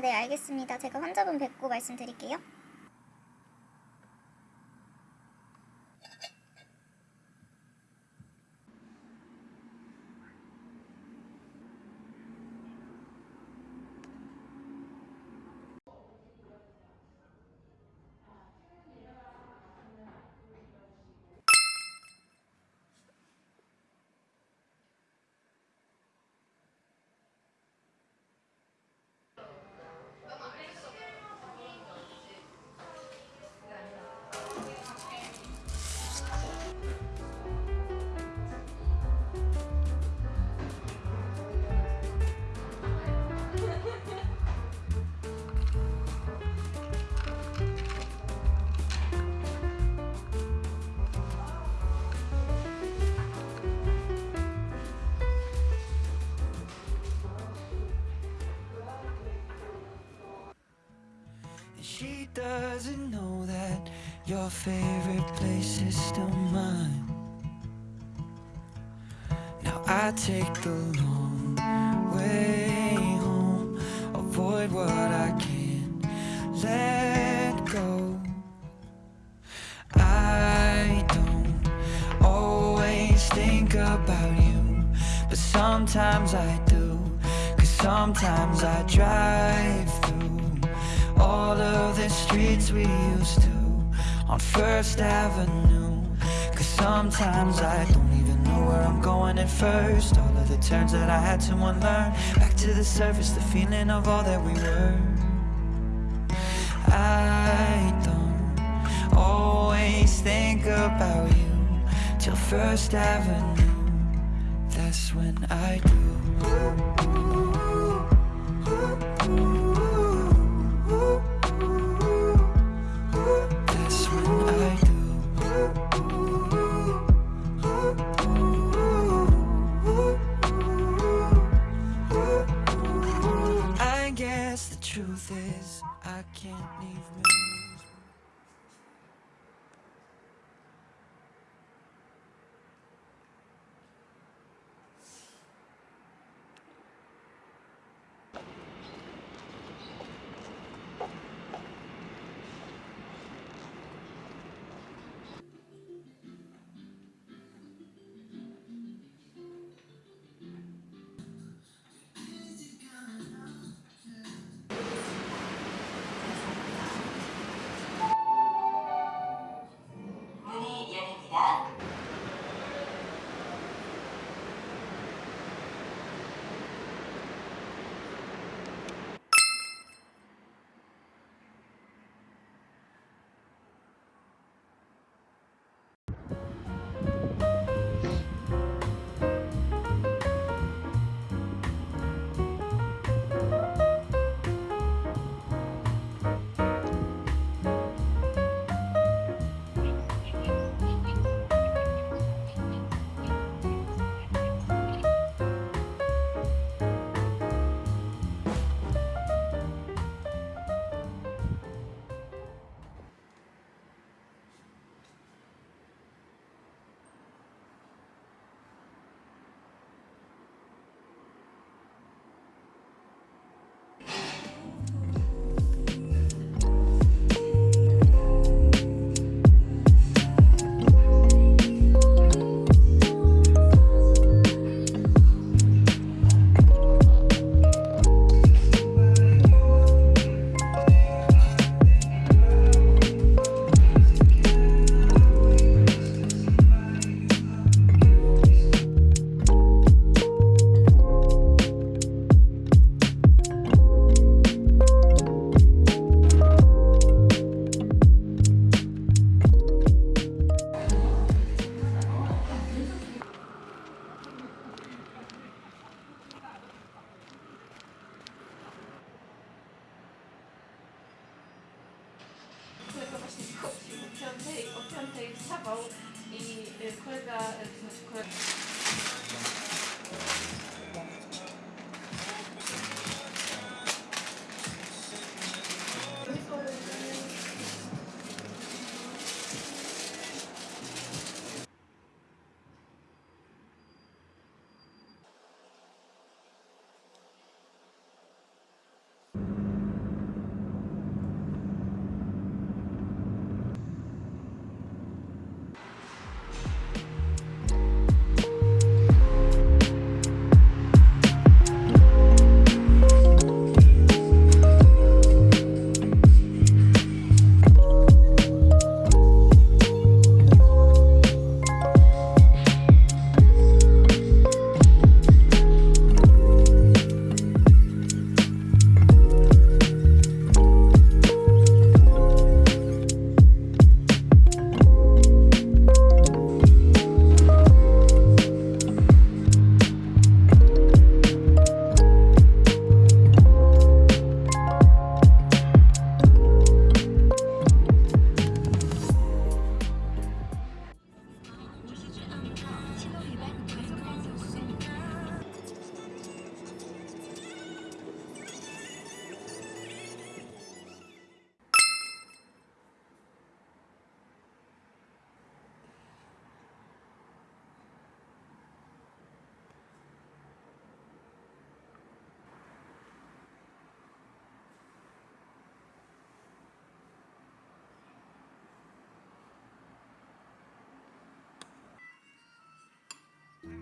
아, 네, 알겠습니다. 제가 환자분 뵙고 말씀드릴게요. Doesn't know that your favorite place is still mine. Now I take the long way home, avoid what I can't let go. I don't always think about you, but sometimes I do. Cause sometimes I drive streets we used to on First Avenue. Cause sometimes I don't even know where I'm going at first. All of the turns that I had to unlearn. Back to the surface, the feeling of all that we were. I don't always think about you till First Avenue. That's when I do. Guess the truth is I can't leave. Wstawał i kolega, to znaczy kolega...